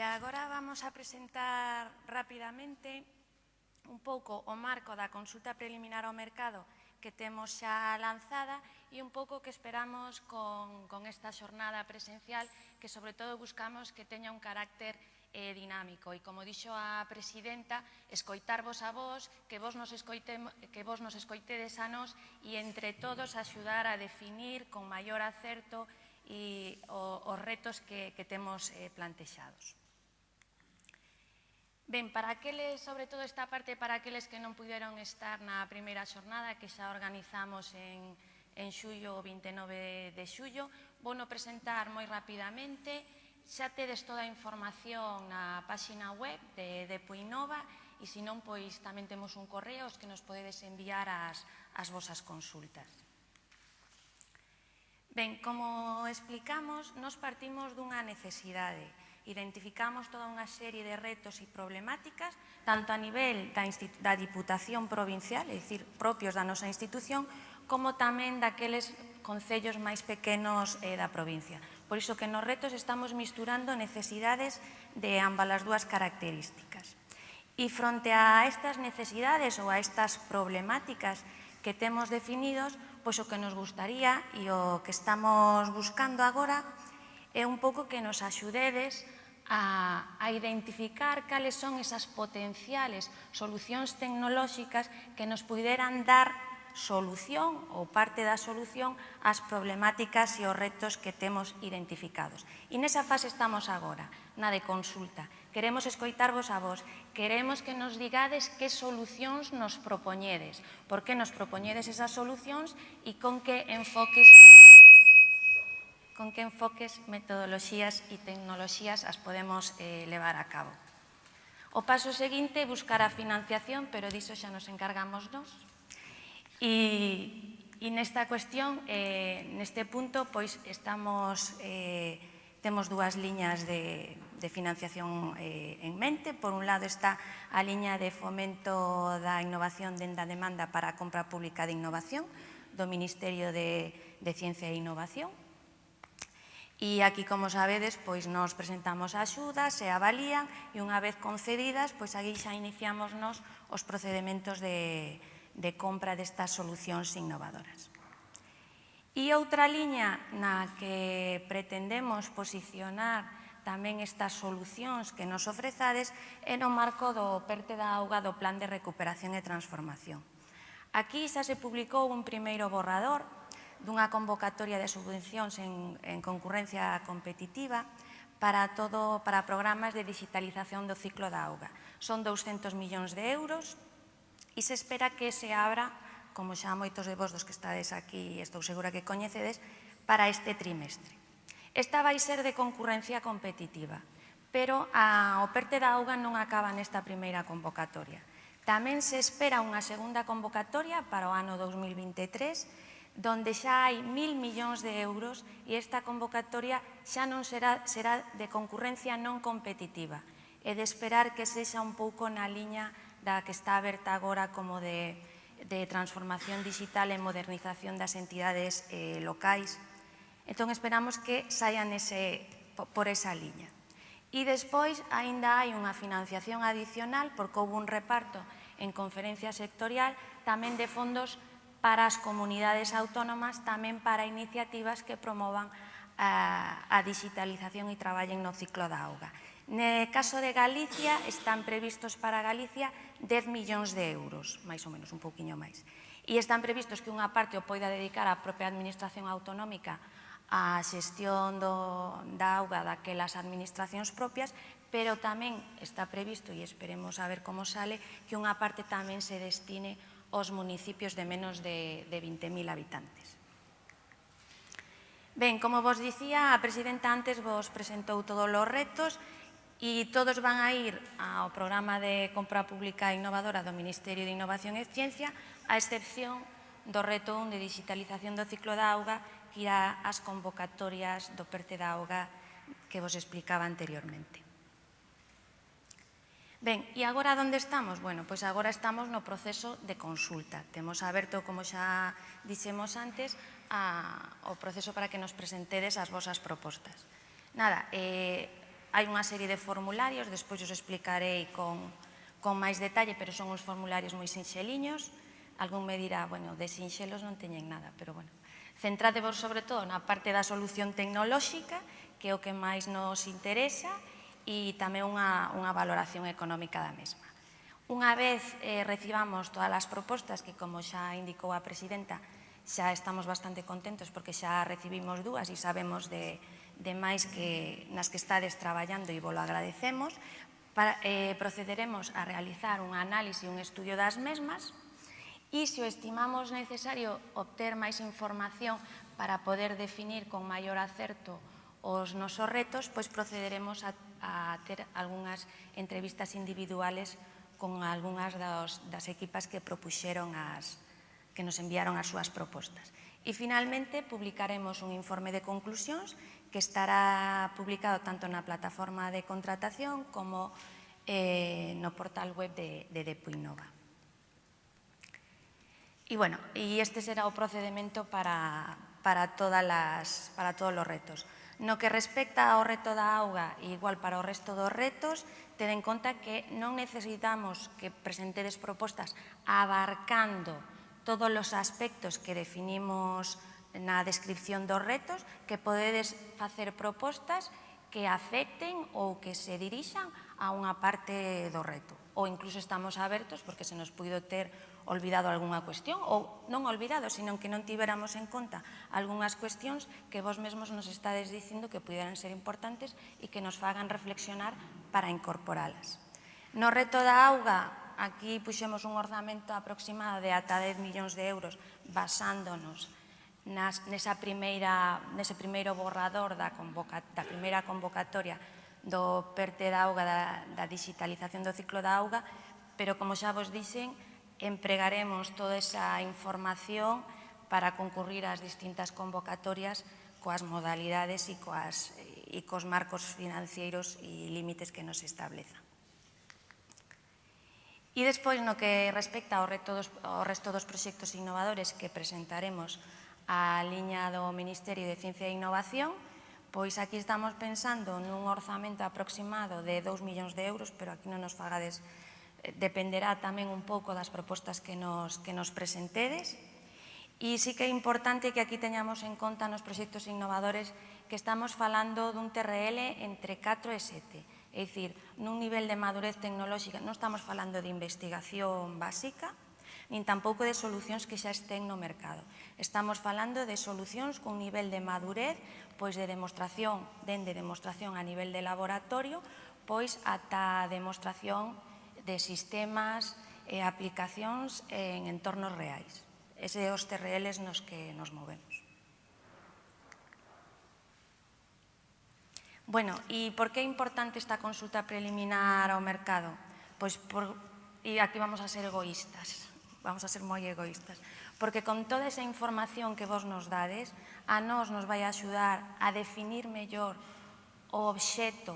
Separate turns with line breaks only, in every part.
E agora vamos a presentar rapidamente un pouco o marco da consulta preliminar ao mercado que temos xa lanzada e un pouco que esperamos con, con esta xornada presencial que sobre todo buscamos que teña un carácter eh, dinámico e como dixo a presidenta, escoitarvos a vos, que vos nos escoite, que vos nos escoitedes a nos e entre todos axudar a definir con maior acerto e o, os retos que, que temos eh, plantexados. Ben, para aqueles, sobre todo esta parte, para aqueles que non puderon estar na primeira xornada que xa organizamos en, en xullo, o 29 de xullo, vou no presentar moi rapidamente, xa tedes toda a información na páxina web de, de Puinova e se non, pois tamén temos un correo que nos podedes enviar as, as vosas consultas. Ben, como explicamos, nos partimos dunha necesidade identificamos toda unha serie de retos e problemáticas, tanto a nivel da, da Diputación Provincial, é dicir, propios da nosa institución, como tamén daqueles concellos máis pequenos eh, da provincia. Por iso que nos retos estamos misturando necesidades de ambas as dúas características. E fronte a estas necesidades ou a estas problemáticas que temos definidos, pois o que nos gustaría e o que estamos buscando agora é un pouco que nos axudedes a, a identificar cales son esas potenciales solucións tecnolóxicas que nos puderan dar solución ou parte da solución ás problemáticas e os retos que temos identificados. E nesa fase estamos agora, na de consulta. Queremos escoitarvos a vos, queremos que nos digades que solucións nos propoñedes, por que nos propoñedes esas solucións e con que enfoques con que enfoques, metodoloxías e tecnoloxías as podemos eh, levar a cabo. O paso seguinte é buscar a financiación, pero diso xa nos encargamos nos. E, e nesta cuestión, eh, neste punto, pois estamos, eh, temos dúas liñas de, de financiación eh, en mente. Por un lado está a liña de fomento da innovación denda da demanda para a compra pública de innovación do Ministerio de, de Ciencia e Innovación, E aquí, como sabedes, pois nos presentamos axudas e avalían e unha vez concedidas, pois aquí xa iniciamos nos os procedementos de, de compra destas solucións innovadoras. E outra liña na que pretendemos posicionar tamén estas solucións que nos ofrezades é no marco do perte da auga do Plan de Recuperación e Transformación. Aquí xa se publicou un primeiro borrador dunha convocatoria de subvencións en, en concurrencia competitiva para, todo, para programas de digitalización do ciclo da auga. Son 200 millóns de euros e se espera que se abra, como xa moitos de vos dos que estades aquí, estou segura que coñecedes, para este trimestre. Esta vai ser de concurrencia competitiva, pero a operte da auga non acaba nesta primeira convocatoria. Tamén se espera unha segunda convocatoria para o ano 2023 donde xa hai mil millóns de euros e esta convocatoria xa non será, será de concurrencia non competitiva e de esperar que sexa un pouco na liña da que está aberta agora como de, de transformación digital e modernización das entidades eh, locais. Entón esperamos que saian ese, por esa liña. E despois, aínda hai unha financiación adicional, porque houve un reparto en conferencia sectorial, tamén de fondos para as comunidades autónomas tamén para iniciativas que promovan a, a digitalización e traballen no ciclo da auga. No caso de Galicia, están previstos para Galicia 10 millóns de euros, máis ou menos, un pouquiño máis. E están previstos que unha parte o poida dedicar a propia administración autonómica a xestión do, da auga daquelas administracións propias, pero tamén está previsto, e esperemos a ver como sale, que unha parte tamén se destine os municipios de menos de, de 20.000 habitantes. Ben, como vos dicía, a presidenta antes vos presentou todos os retos e todos van a ir ao programa de compra pública innovadora do Ministerio de Innovación e Ciencia, a excepción do reto 1 de digitalización do ciclo da auga que irá ás convocatorias do perte da auga que vos explicaba anteriormente. Ben, e agora onde estamos? Bueno, pois agora estamos no proceso de consulta. Temos aberto, como xa dixemos antes, a, o proceso para que nos presentedes as vosas propostas. Nada, eh, hai unha serie de formularios, despois os explicarei con, con máis detalle, pero son uns formularios moi sinxeliños. Algún me dirá, bueno, de sinxelos non teñen nada, pero bueno. Centrádevos sobre todo na parte da solución tecnolóxica, que é o que máis nos interesa, e e tamén unha, unha valoración económica da mesma. Unha vez eh, recibamos todas as propostas que, como xa indicou a presidenta, xa estamos bastante contentos porque xa recibimos dúas e sabemos de, de máis que nas que estades traballando e volo agradecemos, para, eh, procederemos a realizar un análise e un estudio das mesmas e se o estimamos necesario obter máis información para poder definir con maior acerto os nosos retos, pois procederemos a a ter algunhas entrevistas individuales con algunhas dos, das equipas que propuxeron as que nos enviaron as súas propostas. E finalmente publicaremos un informe de conclusións que estará publicado tanto na plataforma de contratación como eh, no portal web de, de Depuinova. E bueno, e este será o procedimento para, para, todas las, para todos os retos. No que respecta ao reto da auga e igual para o resto dos retos, ten en conta que non necesitamos que presentedes propostas abarcando todos os aspectos que definimos na descripción dos retos, que podedes facer propostas que afecten ou que se dirixan a unha parte do reto. Ou incluso estamos abertos, porque se nos puido ter olvidado algunha cuestión ou non olvidado, sino que non tiveramos en conta algunhas cuestións que vos mesmos nos estades dicindo que puderan ser importantes e que nos fagan reflexionar para incorporalas. No reto da auga, aquí puxemos un orzamento aproximado de ata 10 millóns de euros basándonos nas, nesa primeira, nese primeiro borrador da, convoca, da primeira convocatoria do PERTE da auga, da, da digitalización do ciclo da auga, pero como xa vos dixen, empregaremos toda esa información para concurrir ás distintas convocatorias coas modalidades e, coas, e cos marcos financeiros e límites que nos establezan. E despois, no que respecta ao, reto dos, ao resto dos proxectos innovadores que presentaremos á liña do Ministerio de Ciencia e Innovación, pois aquí estamos pensando nun orzamento aproximado de 2 millóns de euros, pero aquí non nos fagades dependerá tamén un pouco das propostas que nos, que nos presentedes. E sí que é importante que aquí teñamos en conta nos proxectos innovadores que estamos falando dun TRL entre 4 e 7. É dicir, nun nivel de madurez tecnolóxica non estamos falando de investigación básica, nin tampouco de solucións que xa estén no mercado. Estamos falando de solucións con nivel de madurez, pois de demostración, dende demostración a nivel de laboratorio, pois ata demostración de sistemas e aplicacións en entornos reais. Ese é os TRLs nos que nos movemos. Bueno, e por que é importante esta consulta preliminar ao mercado? Pois por, e aquí vamos a ser egoístas, vamos a ser moi egoístas, porque con toda esa información que vos nos dades, a nós nos vai axudar a definir mellor o obxeto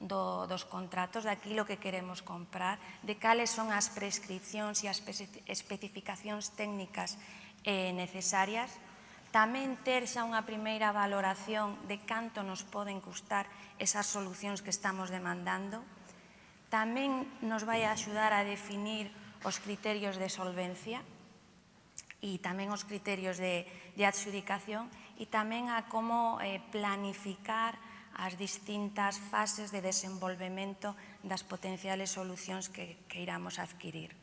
do, dos contratos, daquilo que queremos comprar, de cales son as prescripcións e as especificacións técnicas eh, necesarias, tamén ter xa unha primeira valoración de canto nos poden custar esas solucións que estamos demandando, tamén nos vai a axudar a definir os criterios de solvencia e tamén os criterios de, de adxudicación e tamén a como eh, planificar as distintas fases de desenvolvemento das potenciales solucións que, que iramos adquirir.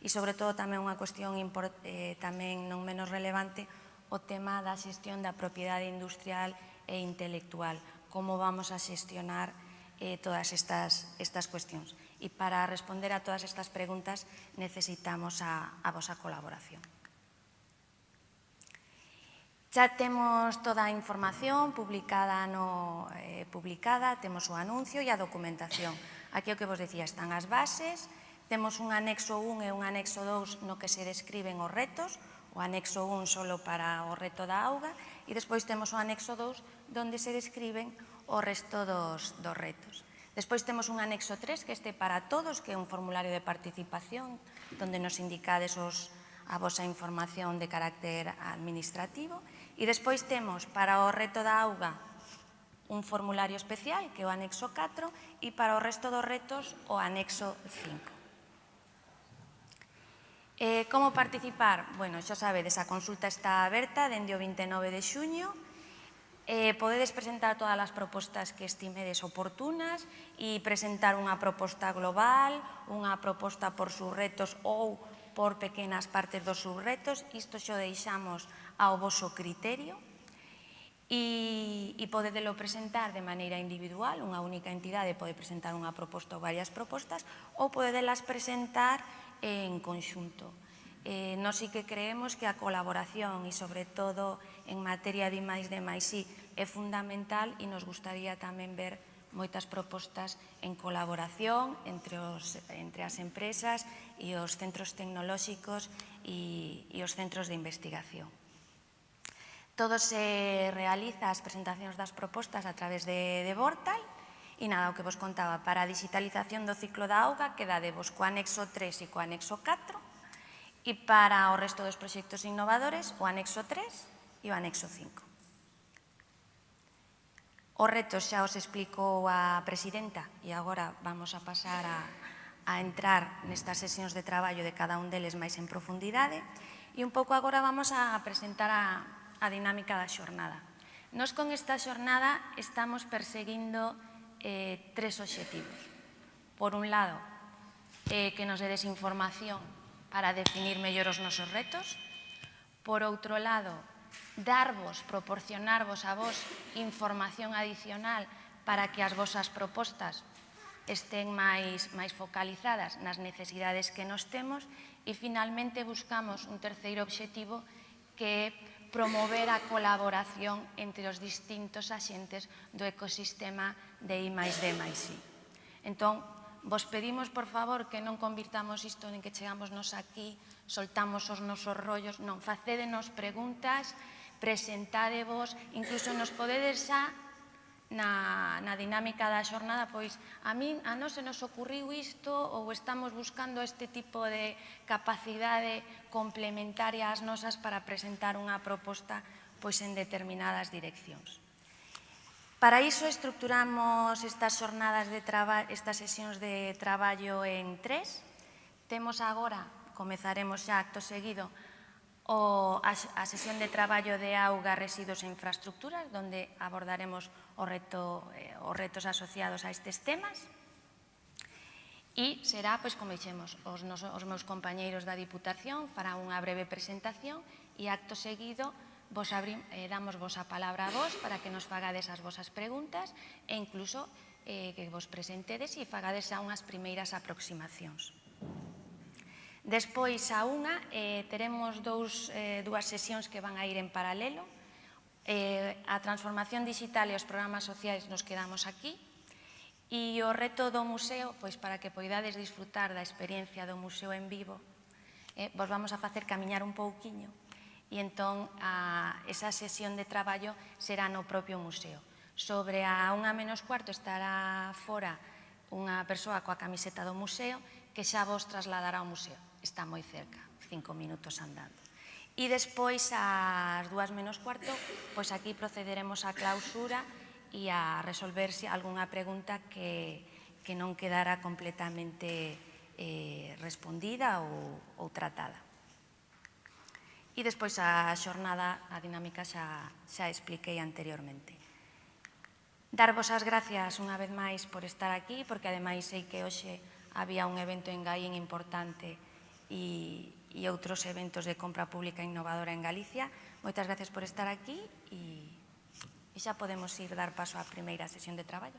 E, sobre todo, tamén unha cuestión eh, tamén non menos relevante, o tema da xestión da propiedade industrial e intelectual, como vamos a xestionar eh, todas estas, estas cuestións. E para responder a todas estas preguntas necesitamos a, a vosa colaboración. Xa temos toda a información publicada, no, eh, publicada temos o anuncio e a documentación. Aquí o que vos decía, están as bases, temos un anexo 1 e un anexo 2 no que se describen os retos, o anexo 1 solo para o reto da auga, e despois temos o anexo 2 donde se describen o resto dos, dos retos. Despois temos un anexo 3 que este para todos, que é un formulario de participación, donde nos indicades os retos a vosa información de carácter administrativo. E despois temos para o reto da auga un formulario especial, que é o anexo 4, e para o resto dos retos o anexo 5. Eh, como participar? Bueno, xa sabedes, a consulta está aberta dende o 29 de xuño. Eh, podedes presentar todas as propostas que estimedes oportunas e presentar unha proposta global, unha proposta por sus retos ou por pequenas partes dos subretos, isto xo deixamos ao voso criterio. E, e podedelo presentar de maneira individual, unha única entidade pode presentar unha proposta ou varias propostas ou podedelas presentar en conxunto. Eh, nós sí que creemos que a colaboración e sobre todo en materia de máis de máis sí é fundamental e nos gustaría tamén ver moitas propostas en colaboración entre, os, entre as empresas e os centros tecnolóxicos e, e os centros de investigación. Todo se realiza as presentacións das propostas a través de, de Vortal e nada, o que vos contaba, para a digitalización do ciclo da auga quedadevos co anexo 3 e co anexo 4 e para o resto dos proxectos innovadores o anexo 3 e o anexo 5. Os retos xa os explicou a presidenta e agora vamos a pasar a, a entrar nestas sesións de traballo de cada un deles máis en profundidade e un pouco agora vamos a presentar a, a dinámica da xornada. Nos con esta xornada estamos perseguindo eh, tres obxectivos. Por un lado, eh, que nos dedes información para definir mellor os nosos retos. Por outro lado, darvos, proporcionarvos a vos información adicional para que as vosas propostas estén máis, máis focalizadas nas necesidades que nos temos e finalmente buscamos un terceiro obxectivo que é promover a colaboración entre os distintos axentes do ecosistema de I máis D máis I. Entón, vos pedimos, por favor, que non convirtamos isto en que chegamos nos aquí, soltamos os nosos rollos, non, facédenos preguntas, presentadevos, incluso nos podedes xa na, na dinámica da xornada, pois a min a non se nos ocurriu isto ou estamos buscando este tipo de capacidade complementaria ás nosas para presentar unha proposta pois en determinadas direccións. Para iso estructuramos estas xornadas de traballo, estas sesións de traballo en tres. Temos agora, comezaremos xa acto seguido, o a, a sesión de traballo de auga, residuos e infraestructuras, donde abordaremos o reto, eh, os retos asociados a estes temas. E será, pois, como dixemos, os, nos, os meus compañeiros da Diputación fará unha breve presentación e acto seguido vos abrim, eh, damos vos a palabra a vos para que nos fagades as vosas preguntas e incluso eh, que vos presentedes e fagades a unhas primeiras aproximacións. Despois, a unha, eh, teremos dous, eh, dúas sesións que van a ir en paralelo. Eh, a transformación digital e os programas sociais nos quedamos aquí. E o reto do museo, pois para que poidades disfrutar da experiencia do museo en vivo, eh, vos vamos a facer camiñar un pouquiño. E entón, a, esa sesión de traballo será no propio museo. Sobre a unha menos cuarto estará fora unha persoa coa camiseta do museo que xa vos trasladará ao museo. Está moi cerca, cinco minutos andando. E despois, ás dúas menos cuarto, pois aquí procederemos á clausura e a resolverse algunha pregunta que, que non quedara completamente eh, respondida ou, ou tratada. E despois a xornada, a dinámica xa, xa expliquei anteriormente. Darvos as gracias unha vez máis por estar aquí, porque ademais sei que hoxe había un evento en Gaín importante e, e outros eventos de compra pública innovadora en Galicia. Moitas gracias por estar aquí e, e xa podemos ir dar paso á primeira sesión de traballo.